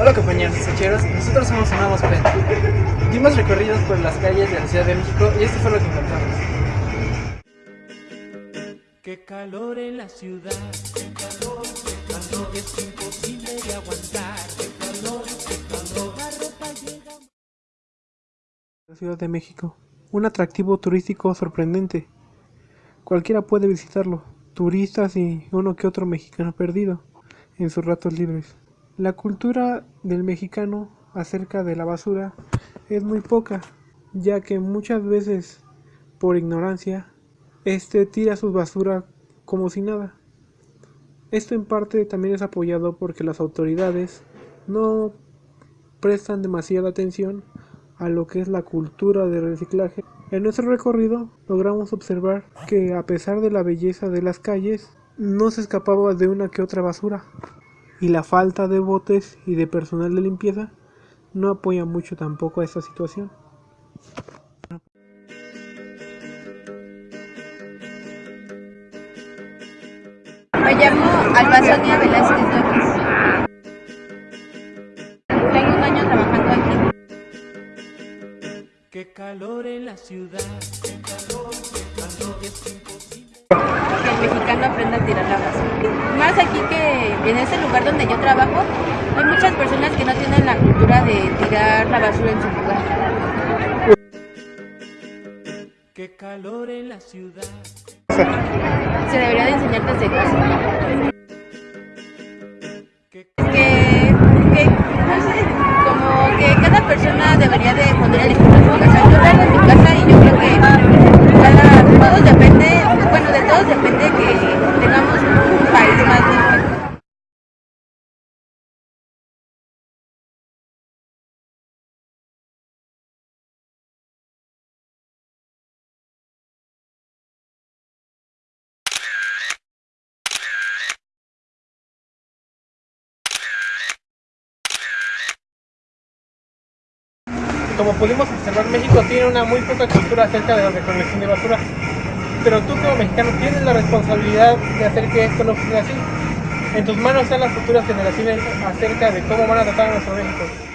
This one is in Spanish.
Hola compañeros sacheros, nosotros somos Nuevos Pen. Dimos recorridos por las calles de la Ciudad de México y esto fue lo que encontramos. Qué calor en la ciudad, qué calor, qué calor, es imposible de aguantar, qué calor, qué calor, la ropa llega... La Ciudad de México, un atractivo turístico sorprendente. Cualquiera puede visitarlo, turistas y uno que otro mexicano perdido en sus ratos libres. La cultura del mexicano acerca de la basura es muy poca, ya que muchas veces, por ignorancia, este tira su basura como si nada. Esto en parte también es apoyado porque las autoridades no prestan demasiada atención a lo que es la cultura de reciclaje. En nuestro recorrido logramos observar que a pesar de la belleza de las calles, no se escapaba de una que otra basura y la falta de botes y de personal de limpieza no apoya mucho tampoco a esta situación. Me llamo Albasonia Velázquez Torres. Tengo un año trabajando aquí. Qué calor en la ciudad, qué calor, qué calor. Que el mexicano aprenda a tirar la basura. Más aquí que en este lugar donde yo trabajo, hay muchas personas que no tienen la cultura de tirar la basura en su lugar. Qué calor en la ciudad. Se debería de enseñar desde casa. Como pudimos observar, México tiene una muy poca cultura acerca de la recolección de basura. Pero tú como mexicano tienes la responsabilidad de hacer que esto no sea así. En tus manos están las futuras generaciones acerca de cómo van a tratar a nuestro México.